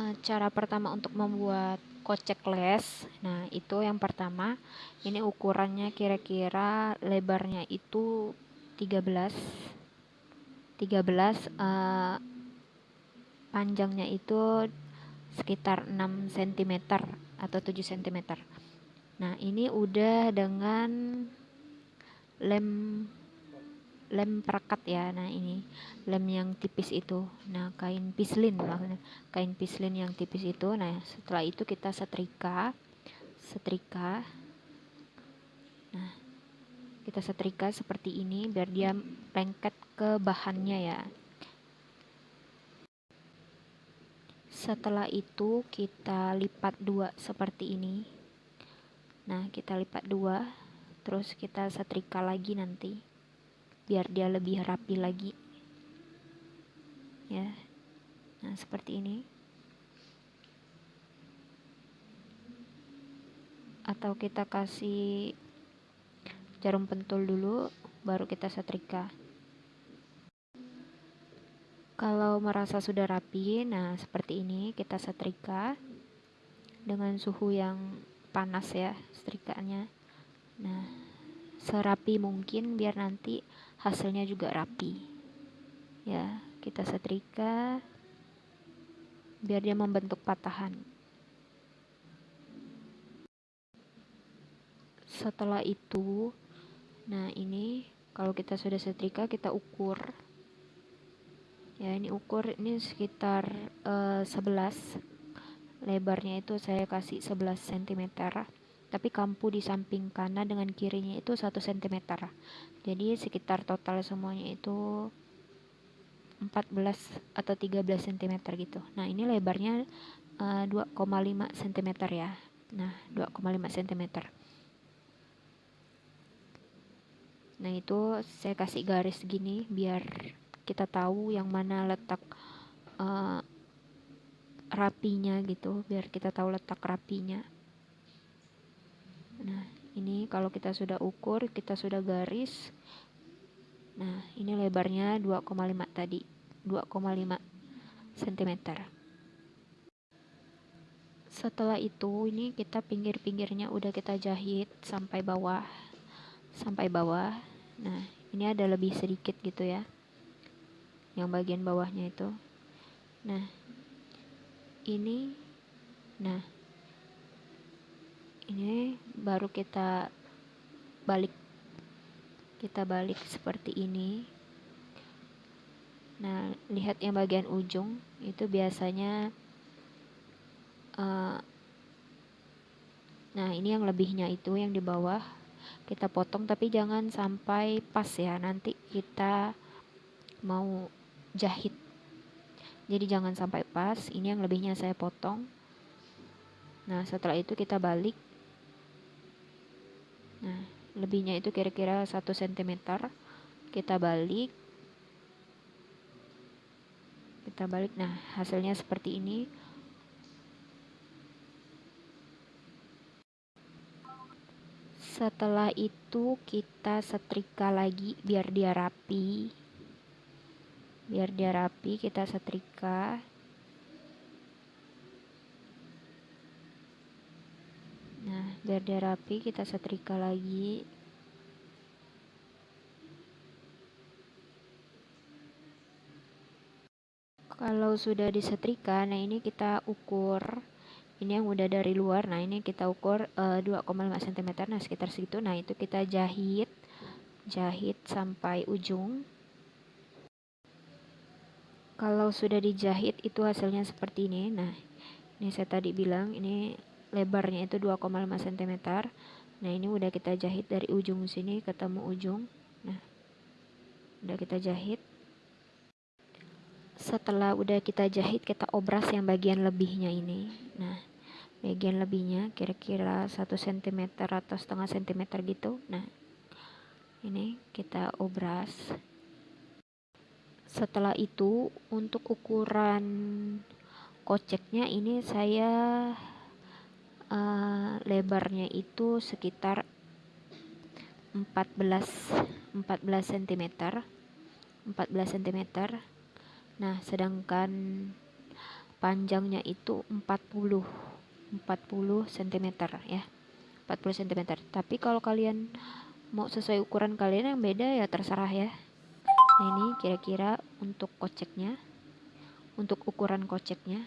uh, cara pertama untuk membuat kocek les. Nah itu yang pertama. Ini ukurannya kira-kira lebarnya itu 13 13 uh, panjangnya itu sekitar 6 cm atau 7 cm nah ini udah dengan lem lem perekat ya. Nah ini lem yang tipis itu. Nah kain pislin maksudnya. Kain pislin yang tipis itu. Nah setelah itu kita setrika setrika. Nah kita setrika seperti ini biar dia lengket ke bahannya ya. Setelah itu kita lipat dua seperti ini. Nah kita lipat dua terus kita setrika lagi nanti biar dia lebih rapi lagi. Ya. Nah seperti ini. Atau kita kasih jarum pentul dulu baru kita setrika. Kalau merasa sudah rapi nah seperti ini kita setrika dengan suhu yang panas ya setrikanya. Nah serapi mungkin biar nanti hasilnya juga rapi. Ya kita setrika biar dia membentuk patahan. Setelah itu nah ini kalau kita sudah setrika kita ukur. Ya ini ukur ini sekitar uh, eh, 11 lebarnya itu saya kasih 11 cm tapi kampu di samping kanan dengan kirinya itu 1 cm jadi sekitar total semuanya itu 14 atau 13 cm gitu. Nah ini lebarnya uh, 2,5 cm ya. Nah 2,5 cm nah itu saya kasih garis gini biar kita tahu yang mana letak uh, rapinya gitu. Biar kita tahu letak rapinya nah ini kalau kita sudah ukur kita sudah garis. Nah ini lebarnya 2,5 tadi 2,5 cm setelah itu ini kita pinggir-pinggirnya udah kita jahit sampai bawah sampai bawah. Nah ini ada lebih sedikit gitu ya yang bagian bawahnya itu. Nah ini nah baru kita balik kita balik seperti ini. Nah lihat yang bagian ujung itu biasanya uh, nah ini yang lebihnya itu yang di bawah. Kita potong tapi jangan sampai pas ya. Nanti kita mau jahit. Jadi jangan sampai pas. Ini yang lebihnya saya potong. Nah setelah itu kita balik nah lebihnya itu kira-kira 1 cm kita balik. Kita balik. Nah hasilnya seperti ini. Setelah itu kita setrika lagi biar dia rapi. Biar dia rapi kita setrika biar dia rapi kita setrika lagi. Kalau sudah disetrika nah ini kita ukur ini yang udah dari luar nah ini kita ukur uh, 2,5 cm nah sekitar segitu. Nah itu kita jahit jahit sampai ujung. Kalau sudah dijahit itu hasilnya seperti ini. Nah ini saya tadi bilang ini lebarnya itu 2,5 cm nah ini udah kita jahit dari ujung sini ketemu ujung. Nah udah kita jahit. Setelah udah kita jahit kita obras yang bagian lebihnya ini. Nah bagian lebihnya kira-kira 1 cm atau setengah cm gitu. Nah ini kita obras. Setelah itu untuk ukuran koceknya ini saya uh, lebarnya itu sekitar 14 14 cm 14 cm nah sedangkan panjangnya itu 40 40 cm ya. 40 cm tapi kalau kalian mau sesuai ukuran kalian yang beda ya terserah ya. Nah ini kira-kira untuk koceknya untuk ukuran koceknya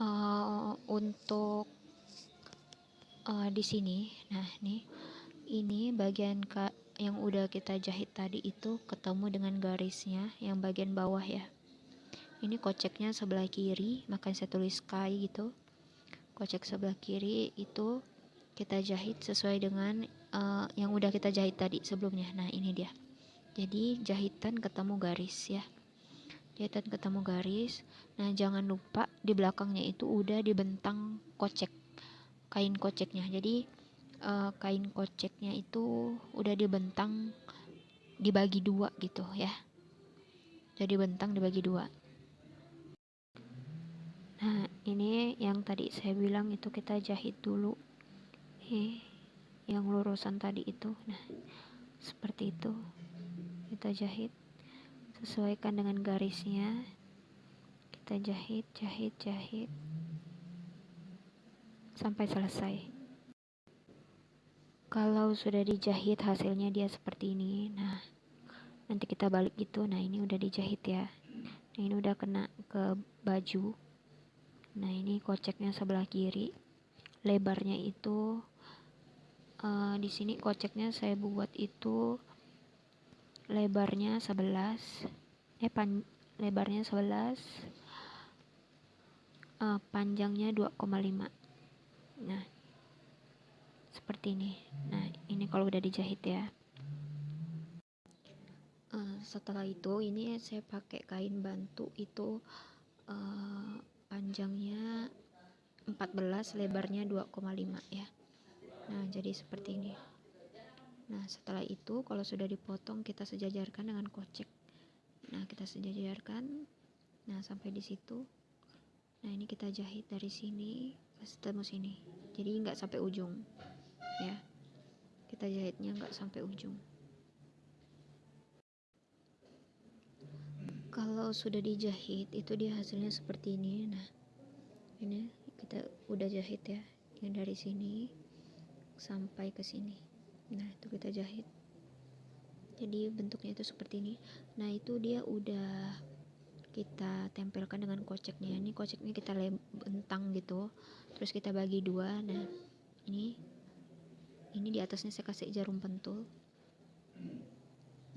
uh, untuk uh, di sini. Nah nih. Ini bagian ka yang udah kita jahit tadi itu ketemu dengan garisnya yang bagian bawah ya. Ini koceknya sebelah kiri makanya saya tulis sky gitu. Kocek sebelah kiri itu kita jahit sesuai dengan uh, yang udah kita jahit tadi sebelumnya. Nah ini dia. Jadi jahitan ketemu garis ya. Jahitan ketemu garis. Nah jangan lupa di belakangnya itu udah dibentang kocek kain koceknya. Jadi uh, kain koceknya itu udah dibentang dibagi dua gitu ya. Jadi bentang dibagi dua. Nah ini yang tadi saya bilang itu kita jahit dulu. Eh yang lurusan tadi itu. Nah seperti itu. Kita jahit sesuaikan dengan garisnya kita jahit jahit jahit. Sampai selesai. Kalau sudah dijahit hasilnya dia seperti ini nah nanti kita balik gitu. Nah ini udah dijahit ya. Nah, ini udah kena ke baju. Nah ini koceknya sebelah kiri. Lebarnya itu uh, di sini koceknya saya buat itu lebarnya 11 eh pan lebarnya 11 uh, panjangnya 2,5 nah seperti ini. Nah ini kalau udah dijahit ya. Uh, setelah itu ini saya pakai kain bantu itu uh, panjangnya 14 lebarnya 2,5 ya. Nah jadi seperti ini. Nah setelah itu kalau sudah dipotong kita sejajarkan dengan kocek. Nah kita sejajarkan. Nah sampai di situ nah ini kita jahit dari sini ketemu sini. Jadi nggak sampai ujung ya. Kita jahitnya nggak sampai ujung. Kalau sudah dijahit itu dia hasilnya seperti ini. Nah ini kita udah jahit ya. Yang dari sini sampai ke sini. Nah itu kita jahit. Jadi bentuknya itu seperti ini. Nah itu dia udah kita tempelkan dengan koceknya. Ini koceknya kita bentang gitu. Terus kita bagi dua. Nah ini ini di atasnya saya kasih jarum pentul.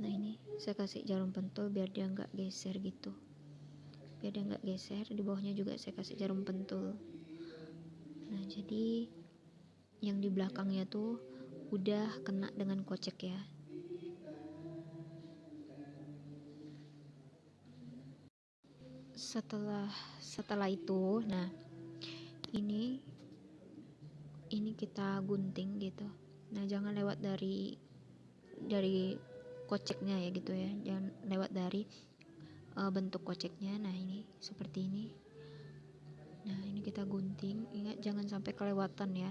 Nah ini saya kasih jarum pentul biar dia nggak geser gitu. Biar dia nggak geser di bawahnya juga saya kasih jarum pentul. Nah jadi yang di belakangnya tuh udah kena dengan kocek ya setelah setelah itu nah ini ini kita gunting gitu. Nah jangan lewat dari dari koceknya ya gitu ya. Jangan lewat dari uh, bentuk koceknya. Nah ini seperti ini. Nah ini kita gunting. Ingat jangan sampai kelewatan ya.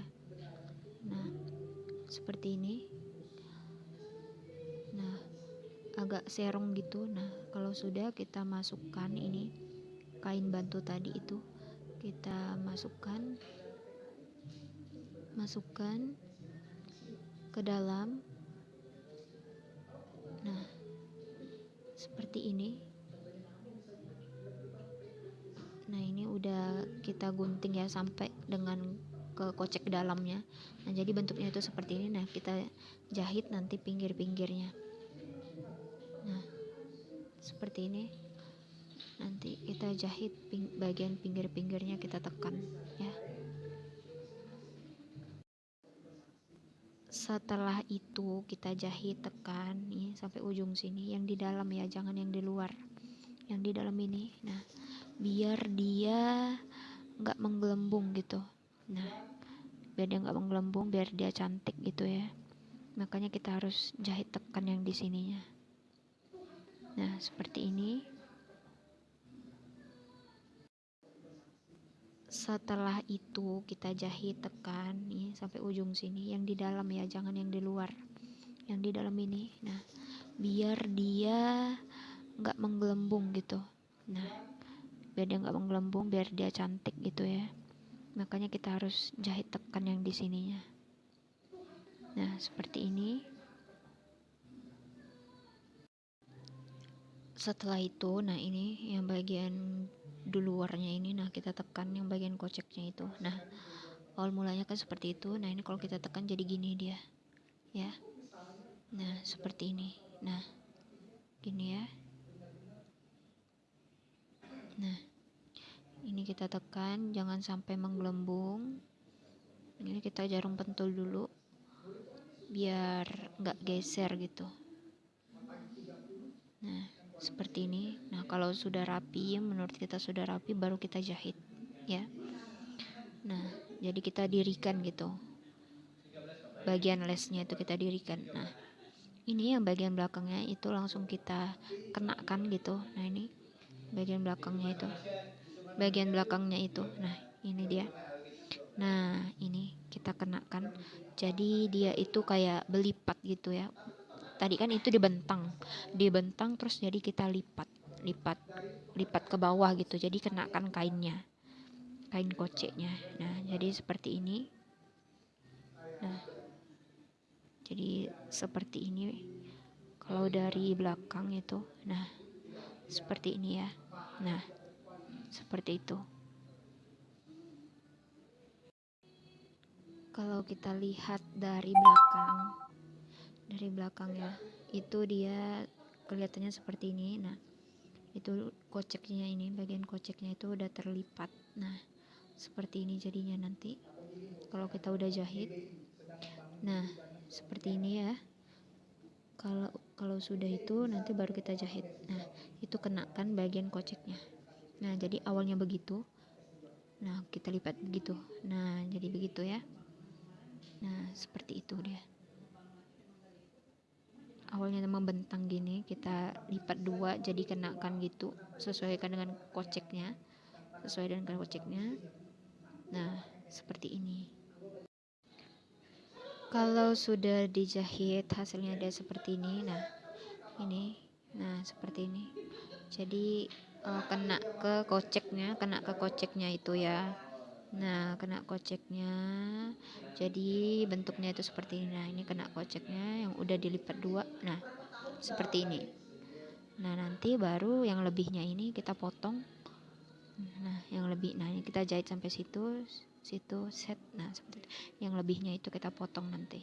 Nah seperti ini. Nah agak serong gitu. Nah kalau sudah kita masukkan ini kain bantu tadi itu. Kita masukkan masukkan ke dalam. Nah seperti ini. Nah ini udah kita gunting ya sampai dengan ke kocek dalamnya. Nah jadi bentuknya itu seperti ini. Nah kita jahit nanti pinggir-pinggirnya. Nah seperti ini nanti kita jahit ping bagian pinggir-pinggirnya kita tekan ya. Setelah itu kita jahit tekan nih sampai ujung sini. Yang di dalam ya jangan yang di luar. Yang di dalam ini nah biar dia nggak menggelembung gitu. Nah biar dia nggak menggelembung biar dia cantik gitu ya. Makanya kita harus jahit tekan yang di sininya. Nah seperti ini setelah itu kita jahit tekan nih sampai ujung sini. Yang di dalam ya jangan yang di luar. Yang di dalam ini. Nah biar dia nggak menggelembung gitu. Nah biar dia nggak menggelembung biar dia cantik gitu ya. Makanya kita harus jahit tekan yang di sininya. Nah seperti ini. Setelah itu nah ini yang bagian di luarnya ini nah kita tekan yang bagian koceknya itu. Nah awal mulanya kan seperti itu. Nah ini kalau kita tekan jadi gini dia ya. Nah seperti ini. Nah gini ya. Nah ini kita tekan jangan sampai menggelembung. Ini kita jarum pentul dulu biar nggak geser gitu. Nah seperti ini. Nah kalau sudah rapi menurut kita sudah rapi baru kita jahit ya. Nah jadi kita dirikan gitu. Bagian lesnya itu kita dirikan. Nah ini yang bagian belakangnya itu langsung kita kenakan gitu. Nah ini bagian belakangnya itu. Bagian belakangnya itu. Nah ini dia. Nah ini kita kenakan. Jadi dia itu kayak belipat gitu ya tadi kan itu dibentang dibentang terus jadi kita lipat. Lipat lipat ke bawah gitu. Jadi kenakan kainnya. Kain koceknya. Nah jadi seperti ini. Nah jadi seperti ini. Kalau dari belakang itu. Nah seperti ini ya. Nah seperti itu. Kalau kita lihat dari belakang dari belakang ya. Itu dia kelihatannya seperti ini. Nah itu koceknya ini bagian koceknya itu udah terlipat. Nah seperti ini jadinya nanti. Kalau kita udah jahit. Nah seperti ini ya. Kalau kalau sudah itu nanti baru kita jahit. Nah itu kenakan bagian koceknya. Nah jadi awalnya begitu. Nah kita lipat begitu. Nah jadi begitu ya. Nah seperti itu dia awalnya membentang gini kita lipat dua jadi kenakan gitu sesuaikan dengan koceknya sesuai dengan koceknya Nah, seperti ini. Kalau sudah dijahit hasilnya ada seperti ini. Nah, ini. Nah, seperti ini. Jadi uh, kena ke koceknya, kena ke koceknya itu ya. Nah, kena koceknya. Jadi bentuknya itu seperti ini. Nah, ini kena koceknya yang udah dilipat dua. Nah, seperti ini. Nah, nanti baru yang lebihnya ini kita potong nah yang lebih nah ini kita jahit sampai situ situ set nah seperti itu yang lebihnya itu kita potong nanti